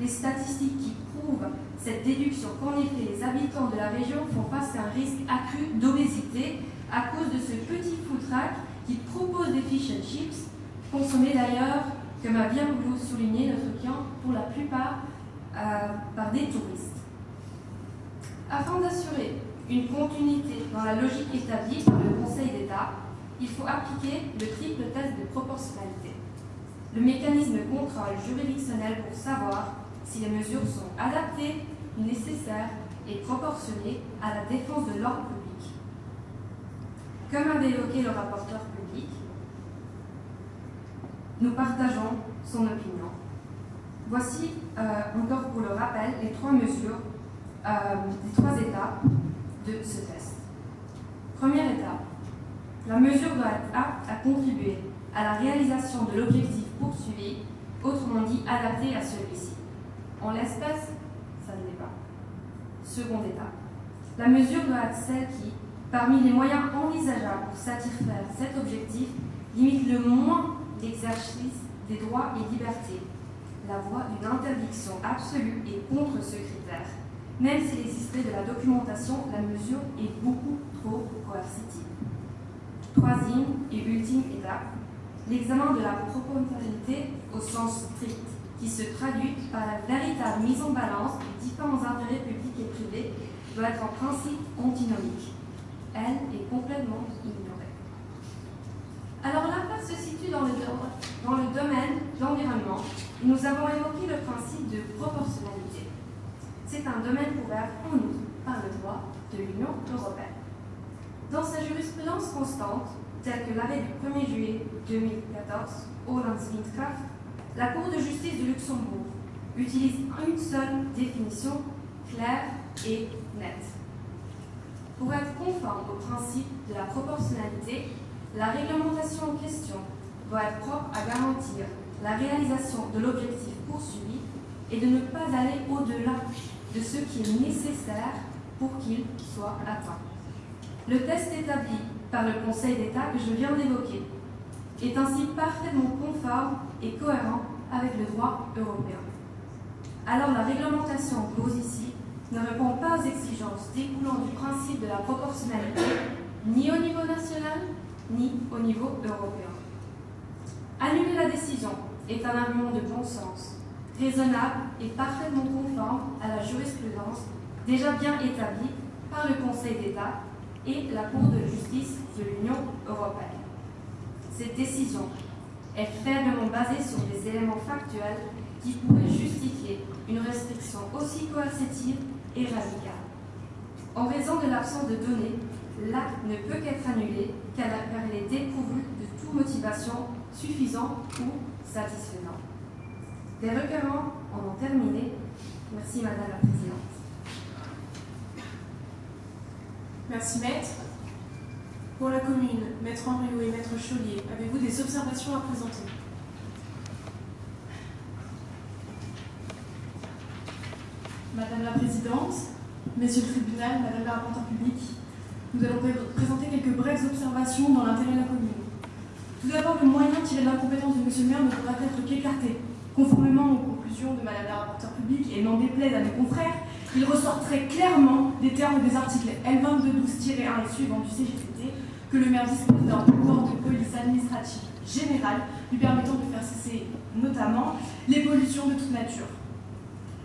Les statistiques qui prouvent cette déduction qu'en effet les habitants de la région font face à un risque accru d'obésité à cause de ce petit track qui propose des fish and chips, consommés d'ailleurs, comme a bien voulu souligner notre client, pour la plupart euh, par des touristes. Afin d'assurer une continuité dans la logique établie par le Conseil d'État, il faut appliquer le triple test de proportionnalité. Le mécanisme de contrôle juridictionnel pour savoir si les mesures sont adaptées, nécessaires et proportionnées à la défense de l'ordre public. Comme avait évoqué le rapporteur public, nous partageons son opinion. Voici euh, encore pour le rappel les trois mesures, euh, les trois étapes de ce test. Première étape, la mesure doit être apte à contribuer à la réalisation de l'objectif autrement dit adapté à celui-ci. En l'espèce, ça ne l'est pas. Seconde étape, la mesure doit être celle qui, parmi les moyens envisageables pour satisfaire cet objectif, limite le moins l'exercice des droits et libertés, la voie d'une interdiction absolue et contre ce critère. Même s'il existait de la documentation, la mesure est beaucoup trop coercitive. Troisième et ultime étape, l'examen de la proportionnalité au sens strict, qui se traduit par la véritable mise en balance des différents intérêts publics et privés, doit être en principe antinomique. Elle est complètement ignorée. Alors l'affaire se situe dans le, domaine de l'environnement nous avons évoqué le principe de proportionnalité. C'est un domaine couvert en outre par le droit de l'Union européenne. Dans sa jurisprudence constante, telle que l'arrêt du 1er juillet 2014, Windkraft, la Cour de justice de Luxembourg utilise une seule définition claire et nette. Pour être conforme au principe de la proportionnalité, la réglementation en question doit être propre à garantir la réalisation de l'objectif poursuivi et de ne pas aller au-delà de ce qui est nécessaire pour qu'il soit atteint. Le test établi par le Conseil d'État que je viens d'évoquer est ainsi parfaitement conforme et cohérent avec le droit européen. Alors la réglementation pose ici ne répond pas aux exigences découlant du principe de la proportionnalité, ni au niveau national, ni au niveau européen. Annuler la décision est un argument de bon sens, raisonnable et parfaitement conforme à la jurisprudence déjà bien établie par le Conseil d'État et la Cour de justice de l'Union européenne. Cette décision est faiblement basée sur des éléments factuels qui pourraient justifier une restriction aussi coercitive et radicale. En raison de l'absence de données, l'acte ne peut qu'être annulé car elle est dépourvue de toute motivation suffisante ou satisfaisante. Les requérants en ont terminé. Merci Madame la Présidente. Merci maître. Pour la commune, maître Henriot et maître Chaulier, avez-vous des observations à présenter Madame la Présidente, Messieurs le tribunal, Madame la rapporteure publique, nous allons présenter quelques brèves observations dans l'intérêt de la commune. Tout d'abord, le moyen tiré de l'incompétence de Monsieur le maire ne pourra être qu'écarté. Conformément aux conclusions de Madame la rapporteure publique et n'en déplaise à mes confrères, il ressort très clairement des termes des articles L2212-1 et suivants du CGCT que le maire dispose d'un pouvoir de police administrative générale lui permettant de faire cesser notamment les pollutions de toute nature.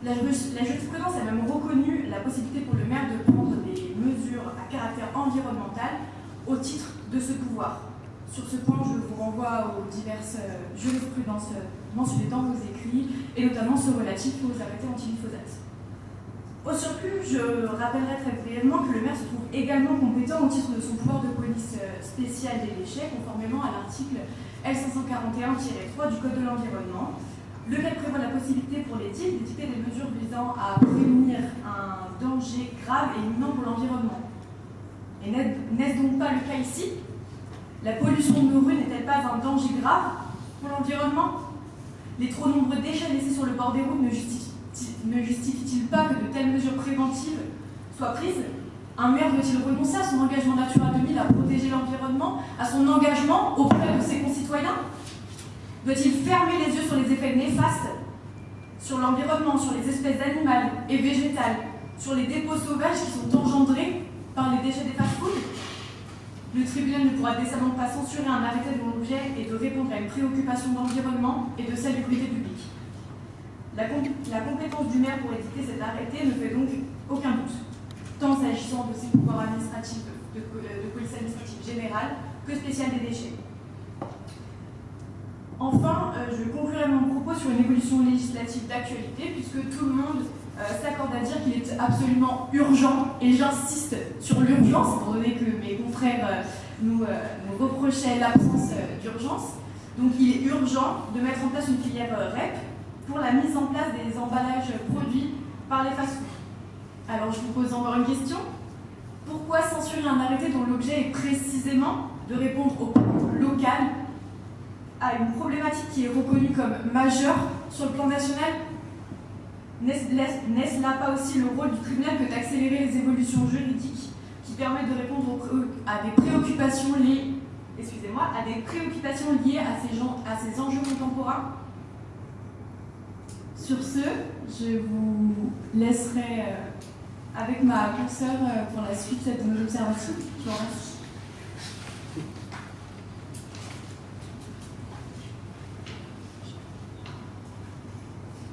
La, jurisprudence a même reconnu la possibilité pour le maire de prendre des mesures à caractère environnemental au titre de ce pouvoir. Sur ce point, je vous renvoie aux diverses euh, jurisprudences mentionnées dans vos écrits, et notamment ceux relatifs aux arrêtés anti-glyphosate. Au surplus, je rappellerai très brièvement que le maire se trouve également compétent au titre de son pouvoir de police euh, spéciale des déchets, conformément à l'article L541-3 du Code de l'environnement, lequel prévoit la possibilité pour les TIC d'édicter des mesures visant à prévenir un danger grave et imminent pour l'environnement. Et n'est-ce donc pas le cas ici? La pollution de nos rues n'est-elle pas un danger grave pour l'environnement? Les trop nombreux déchets laissés sur le bord des routes ne justifient ne justifie-t-il pas que de telles mesures préventives soient prises? Un maire doit-il renoncer à son engagement Natura 2000 à protéger l'environnement, à son engagement auprès de ses concitoyens? Doit-il fermer les yeux sur les effets néfastes sur l'environnement, sur les espèces animales et végétales, sur les dépôts sauvages qui sont engendrés par les déchets des fast-foods? Le tribunal ne pourra décemment pas censurer un arrêté de mon objet et de répondre à une préoccupation d'environnement et de comité public. La, compétence du maire pour édicter cet arrêté ne fait donc aucun doute, tant s'agissant de ses pouvoirs administratifs de, police administrative générale que spéciale des déchets. Enfin, euh, je conclurai mon propos sur une évolution législative d'actualité, puisque tout le monde euh, s'accorde à dire qu'il est absolument urgent, et j'insiste sur l'urgence, étant donné que mes confrères euh, nous, reprochaient l'absence d'urgence. Donc il est urgent de mettre en place une filière REP pour la mise en place des emballages produits par les fast Alors je vous pose encore une question. Pourquoi censurer un arrêté dont l'objet est précisément de répondre au local à une problématique qui est reconnue comme majeure sur le plan national? N'est-ce là pas aussi le rôle du tribunal que d'accélérer les évolutions juridiques qui permettent de répondre à des préoccupations liées, excusez-moi, à des préoccupations liées à ces, gens, à ces enjeux contemporains? Sur ce, je vous laisserai euh, avec ma consoeur euh, pour la suite de nos observations. Je vous remercie.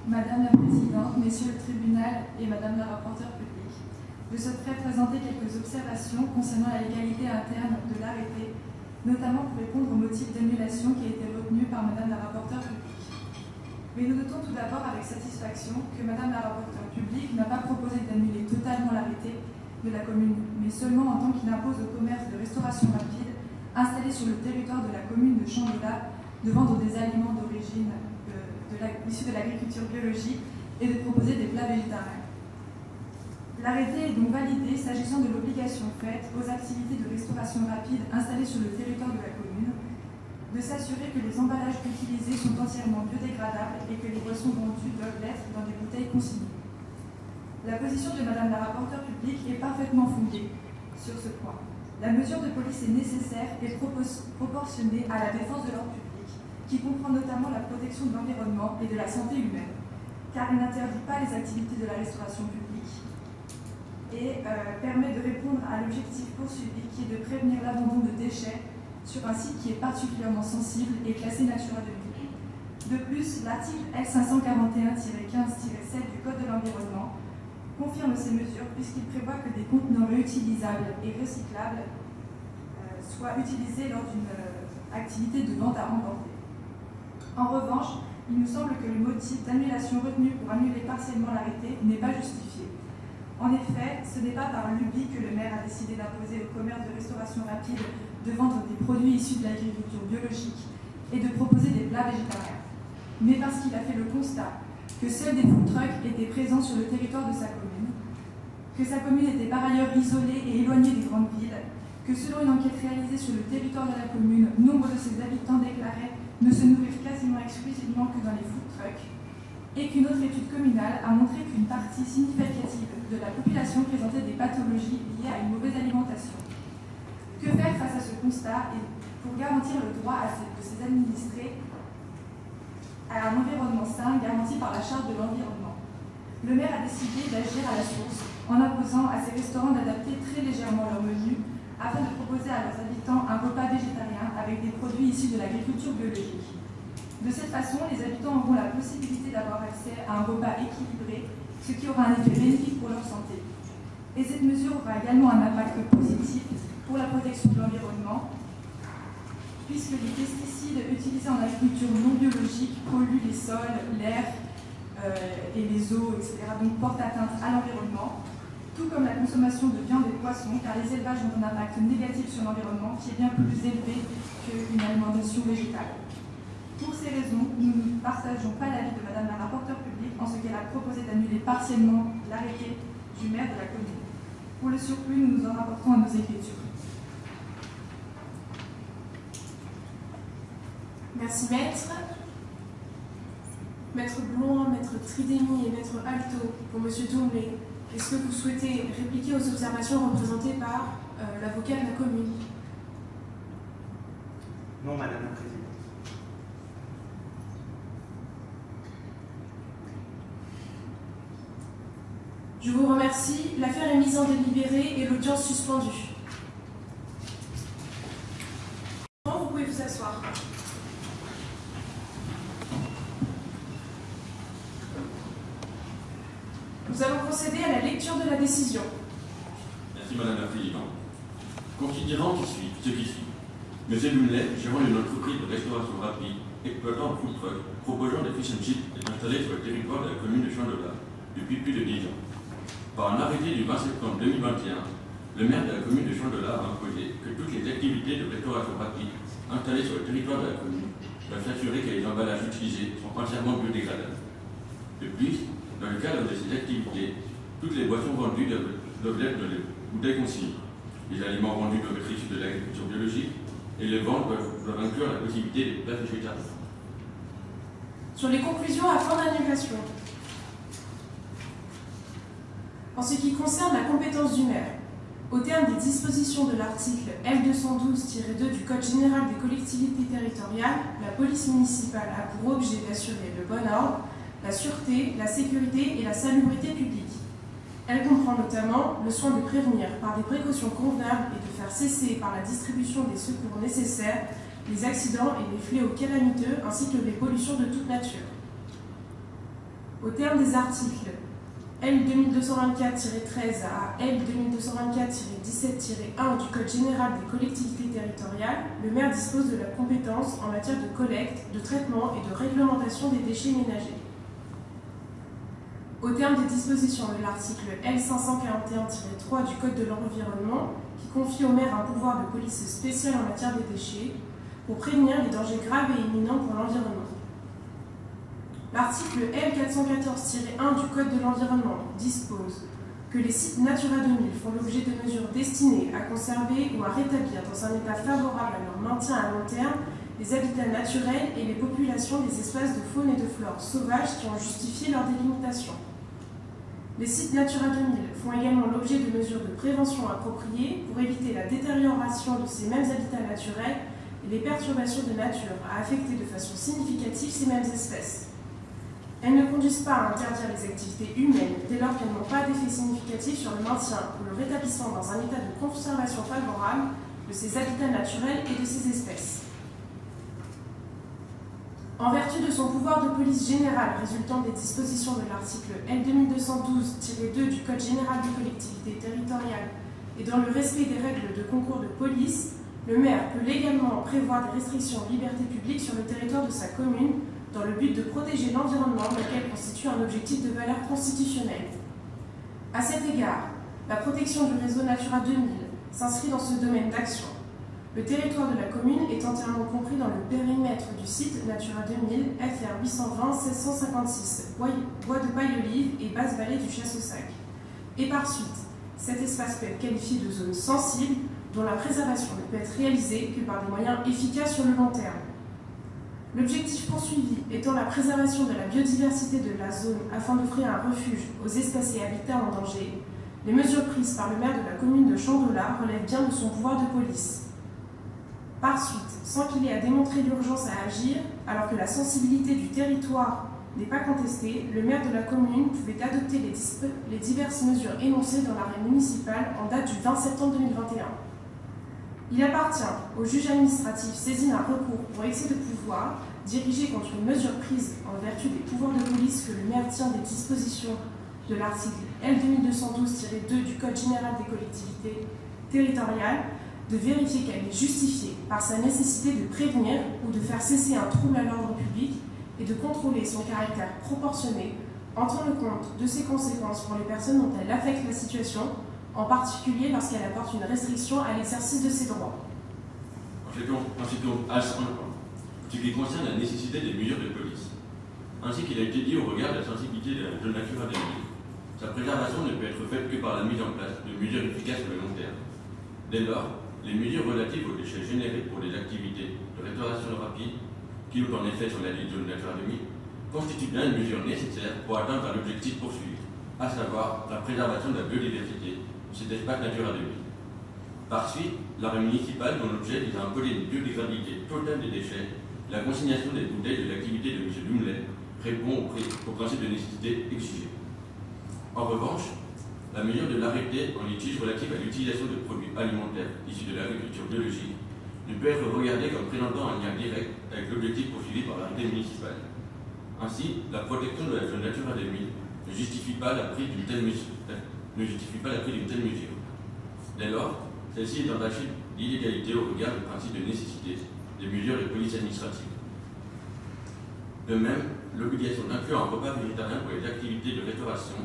Madame la Présidente, Messieurs le Tribunal et Madame la rapporteure publique, je souhaiterais présenter quelques observations concernant la légalité interne de l'arrêté, notamment pour répondre au motif d'annulation qui a été retenu par Madame la rapporteure publique. Mais nous notons tout d'abord avec satisfaction que Madame la rapporteure publique n'a pas proposé d'annuler totalement l'arrêté de la commune, mais seulement en tant qu'il impose au commerce de restauration rapide installé sur le territoire de la commune de Chambélat de vendre des aliments d'origine issus de l'agriculture biologique et de proposer des plats végétariens. L'arrêté est donc validé s'agissant de l'obligation faite aux activités de restauration rapide installées sur le territoire de la commune de s'assurer que les emballages utilisés sont entièrement biodégradables et que les boissons vendues doivent l'être dans des bouteilles consignées. La position de Madame la rapporteure publique est parfaitement fondée sur ce point. La mesure de police est nécessaire et proportionnée à la défense de l'ordre public qui comprend notamment la protection de l'environnement et de la santé humaine, car il n'interdit pas les activités de la restauration publique et euh, permet de répondre à l'objectif poursuivi qui est de prévenir l'abandon de déchets sur un site qui est particulièrement sensible et classé Natura 2000. De plus, l'article L541-15-7 du Code de l'environnement confirme ces mesures puisqu'il prévoit que des contenants réutilisables et recyclables euh, soient utilisés lors d'une euh, activité de vente à emporter. En revanche, il nous semble que le motif d'annulation retenu pour annuler partiellement l'arrêté n'est pas justifié. En effet, ce n'est pas par lubie que le maire a décidé d'imposer au commerce de restauration rapide de vendre des produits issus de l'agriculture biologique et de proposer des plats végétariens, mais parce qu'il a fait le constat que seuls des food trucks étaient présents sur le territoire de sa commune, que sa commune était par ailleurs isolée et éloignée des grandes villes, que selon une enquête réalisée sur le territoire de la commune, nombre de ses habitants déclaraient ne se nourrir quasiment exclusivement que dans les food trucks, et qu'une autre étude communale a montré qu'une partie significative de la population présentait des pathologies liées à une mauvaise alimentation. Que faire face à ce constat et pour garantir le droit à ces, administrés à un environnement sain garanti par la charte de l'environnement? Le maire a décidé d'agir à la source en imposant à ses restaurants d'adapter très légèrement leur menu afin de proposer à leurs habitants un repas végétarien avec des produits issus de l'agriculture biologique. De cette façon, les habitants auront la possibilité d'avoir accès à un repas équilibré, ce qui aura un effet bénéfique pour leur santé. Et cette mesure aura également un impact positif pour la protection de l'environnement, puisque les pesticides utilisés en agriculture non biologique polluent les sols, l'air euh, et les eaux, etc., donc portent atteinte à l'environnement, tout comme la consommation de viande et de poissons, car les élevages ont un impact négatif sur l'environnement qui est bien plus élevé qu'une alimentation végétale. Pour ces raisons, nous ne partageons pas l'avis de Madame la rapporteure publique en ce qu'elle a proposé d'annuler partiellement l'arrêté du maire de la commune. Pour le surplus, nous nous en rapportons à nos écritures. Merci maître. Maître Blouin, maître Tridémy et maître Alto pour Monsieur Tourblé. Est-ce que vous souhaitez répliquer aux observations représentées par euh, l'avocat de la commune? Non, Madame la Présidente. Je vous remercie. L'affaire est mise en délibéré et l'audience suspendue. Vous pouvez vous asseoir. Nous allons procéder à la lecture de la décision. Merci Madame la Présidente. Considérant qui suit, ce qui suit, M. Lumley, gérant d'une entreprise de restauration rapide, exploitant un food truck, chips, est installé sur le territoire de la commune de Chandola depuis plus de 10 ans. Par un arrêté du 20 septembre 2021, le maire de la commune de Chandola a imposé que toutes les activités de restauration rapide installées sur le territoire de la commune doivent s'assurer que les emballages utilisés sont entièrement biodégradables. De plus, dans le cadre de ces activités, toutes les boissons vendues doivent, être bouteilles consignées. Les aliments vendus doivent être de l'agriculture biologique et les ventes doivent, doivent inclure la possibilité des plats végétariens. Sur les conclusions à fin d'annulation. En ce qui concerne la compétence du maire, au terme des dispositions de l'article L212-2 du Code général des collectivités territoriales, la police municipale a pour objet d'assurer le bon ordre, la sûreté, la sécurité et la salubrité publique. Elle comprend notamment le soin de prévenir par des précautions convenables et de faire cesser par la distribution des secours nécessaires les accidents et les fléaux calamiteux ainsi que les pollutions de toute nature. Au terme des articles L 2224-13 à L 2224-17-1 du Code général des collectivités territoriales, le maire dispose de la compétence en matière de collecte, de traitement et de réglementation des déchets ménagers. Au terme des dispositions de l'article L 541-3 du Code de l'environnement, qui confie au maire un pouvoir de police spécial en matière des déchets, pour prévenir les dangers graves et imminents pour l'environnement. L'article L414-1 du Code de l'environnement dispose que les sites Natura 2000 font l'objet de mesures destinées à conserver ou à rétablir dans un état favorable à leur maintien à long terme les habitats naturels et les populations des espaces de faune et de flore sauvages qui ont justifié leur délimitation. Les sites Natura 2000 font également l'objet de mesures de prévention appropriées pour éviter la détérioration de ces mêmes habitats naturels les perturbations de nature à affecter de façon significative ces mêmes espèces. Elles ne conduisent pas à interdire les activités humaines dès lors qu'elles n'ont pas d'effet significatif sur le maintien ou le rétablissement dans un état de conservation favorable de ces habitats naturels et de ces espèces. En vertu de son pouvoir de police générale résultant des dispositions de l'article L2212-2 du Code général des collectivités territoriales et dans le respect des règles de concours de police, le maire peut légalement prévoir des restrictions aux libertés publiques sur le territoire de sa commune dans le but de protéger l'environnement, lequel constitue un objectif de valeur constitutionnelle. À cet égard, la protection du réseau Natura 2000 s'inscrit dans ce domaine d'action. Le territoire de la commune est entièrement compris dans le périmètre du site Natura 2000 FR 820 1656, bois de paille olive et basse vallée du Chasse-au-Sac. Et par suite, cet espace peut être qualifié de zone sensible dont la préservation ne peut être réalisée que par des moyens efficaces sur le long terme. L'objectif poursuivi étant la préservation de la biodiversité de la zone afin d'offrir un refuge aux espèces et habitats en danger, les mesures prises par le maire de la commune de Chandola relèvent bien de son pouvoir de police. Par suite, sans qu'il ait à démontrer l'urgence à agir, alors que la sensibilité du territoire n'est pas contestée, le maire de la commune pouvait adopter les, les diverses mesures énoncées dans l'arrêt municipal en date du 20 septembre 2021. Il appartient au juge administratif saisi d'un recours pour excès de pouvoir dirigé contre une mesure prise en vertu des pouvoirs de police que le maire tient des dispositions de l'article L2212-2 du Code général des collectivités territoriales de vérifier qu'elle est justifiée par sa nécessité de prévenir ou de faire cesser un trouble à l'ordre public et de contrôler son caractère proportionné en tenant compte de ses conséquences pour les personnes dont elle affecte la situation en particulier lorsqu'elle apporte une restriction à l'exercice de ses droits. En ce, qui, concerne la nécessité des mesures de police, ainsi qu'il a été dit au regard de la sensibilité de la nature à sa préservation ne peut être faite que par la mise en place de mesures efficaces sur le long terme. Dès lors, les mesures relatives aux déchets générés pour les activités de restauration rapide, qui ont en effet sur la liste de Natura 2000, constituent bien une mesure nécessaire pour atteindre l'objectif poursuivi, à savoir la préservation de la biodiversité cet espace Natura 2000. Par suite, l'arrêt municipal dont l'objet vise à imposer une biodégradabilité totale des déchets, la consignation des bouteilles de l'activité de M. Lumley répond au, principe de nécessité exigé. En revanche, la mesure de l'arrêté en litige relative à l'utilisation de produits alimentaires issus de l'agriculture biologique ne peut être regardée comme présentant un lien direct avec l'objectif poursuivi par l'arrêté municipal. Ainsi, la protection de la zone Natura 2000 ne justifie pas la prise d'une telle mesure. Ne justifie pas la prise d'une telle mesure. Dès lors, celle-ci est entachée d'illégalité au regard du principe de nécessité des mesures de police administrative. De même, l'obligation d'inclure un repas végétarien pour les activités de restauration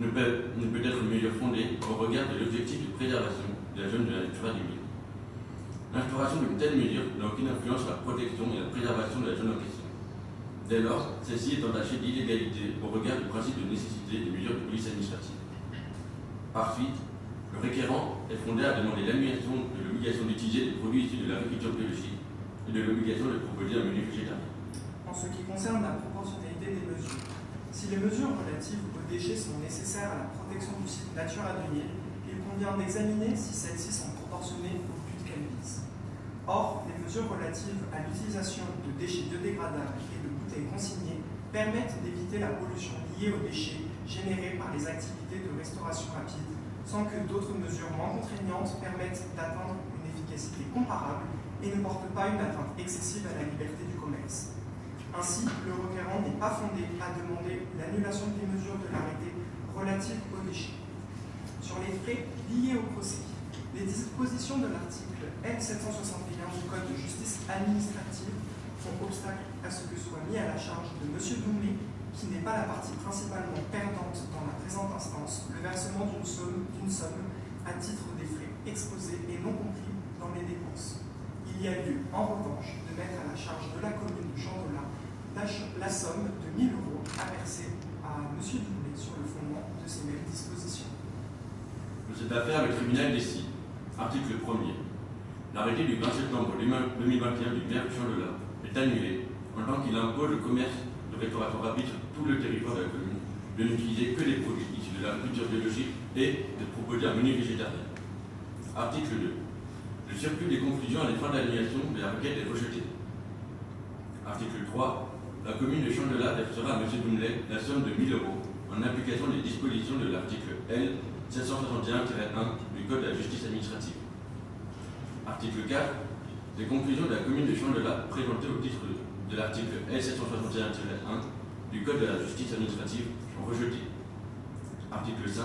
ne peut, être mieux fondée au regard de l'objectif de préservation de la zone de la nature du milieu. L'instauration d'une telle mesure n'a aucune influence sur la protection et la préservation de la zone en question. Dès lors, celle-ci est entachée d'illégalité au regard du principe de nécessité des mesures de police administrative. Par suite, le requérant est fondé à demander l'annulation de l'obligation d'utiliser des produits issus de l'agriculture biologique et de l'obligation de proposer un menu végétarien. En ce qui concerne la proportionnalité des mesures, si les mesures relatives aux déchets sont nécessaires à la protection du site Natura 2000, il convient d'examiner si celles-ci sont proportionnées au but qu'elles visent. Or, les mesures relatives à l'utilisation de déchets biodégradables et de bouteilles consignées permettent d'éviter la pollution liée aux déchets générés par les activités de restauration rapide, sans que d'autres mesures moins contraignantes permettent d'atteindre une efficacité comparable et ne portent pas une atteinte excessive à la liberté du commerce. Ainsi, le requérant n'est pas fondé à demander l'annulation des mesures de l'arrêté relatives aux déchets. Sur les frais liés au procès, les dispositions de l'article L761 du Code de justice administrative font obstacle à ce que soit mis à la charge de M. Doumbé, qui n'est pas la partie principalement perdante dans la présente instance, le versement d'une somme, somme à titre des frais exposés et non compris dans les dépenses. Il y a lieu, en revanche, de mettre à la charge de la commune de Chandola la, somme de 1000 euros à verser à M. Doublé sur le fondement de ces mêmes dispositions. De cette affaire, le tribunal décide. Article 1er. L'arrêté du 20 septembre 2021 du maire de Chandola est annulé en tant qu'il impose le commerce de restauration rapide tout le territoire de la commune de n'utiliser que des produits issus de l'agriculture biologique et de proposer un menu végétarien. Article 2. Le surplus des conclusions à fins d'annulation de la requête est rejeté. Article 3. La commune de Chandela versera à M. Doumlet la somme de 1000 euros en application des dispositions de l'article L 761-1 du Code de la justice administrative. Article 4. Les conclusions de la commune de Chandela présentées au titre de l'article L 761-1 du Code de la justice administrative rejeté. Article 5.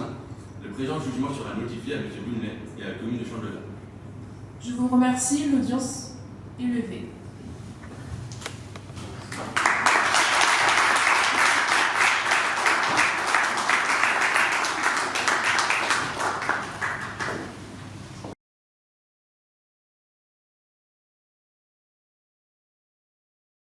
Le présent jugement sera notifié à M. Boulnet et à la commune de Chandelin. Je vous remercie. L'audience est levée.